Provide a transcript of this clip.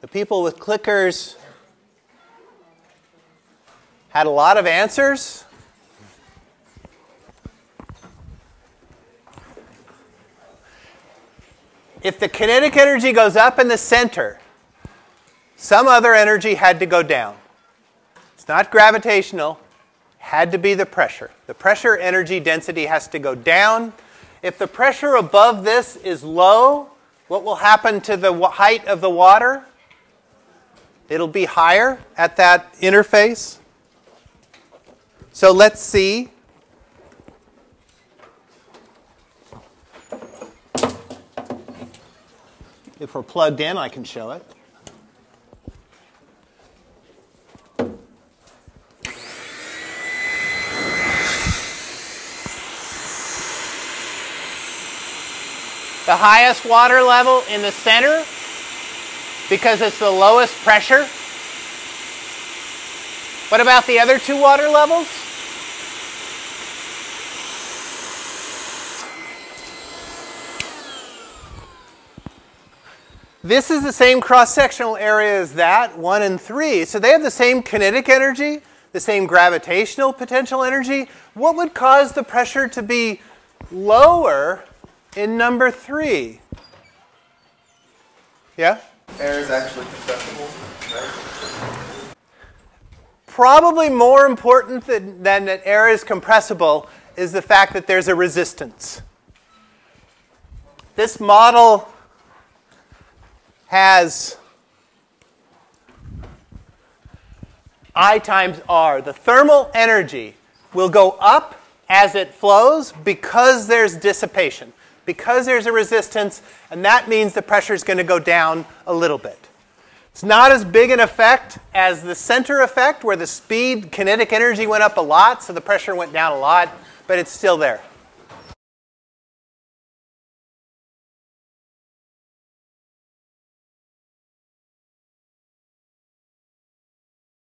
The people with clickers had a lot of answers. If the kinetic energy goes up in the center, some other energy had to go down. It's not gravitational, had to be the pressure. The pressure energy density has to go down. If the pressure above this is low, what will happen to the height of the water? It'll be higher at that interface. So let's see. If we're plugged in, I can show it. The highest water level in the center because it's the lowest pressure. What about the other two water levels? This is the same cross-sectional area as that, 1 and 3. So they have the same kinetic energy, the same gravitational potential energy. What would cause the pressure to be lower in number 3? Yeah? Air is actually compressible, right? Probably more important than, than that air is compressible is the fact that there's a resistance. This model has I times R. The thermal energy will go up as it flows because there's dissipation, because there's a resistance, and that means the pressure is going to go down a little bit. It's not as big an effect as the center effect, where the speed kinetic energy went up a lot, so the pressure went down a lot, but it's still there.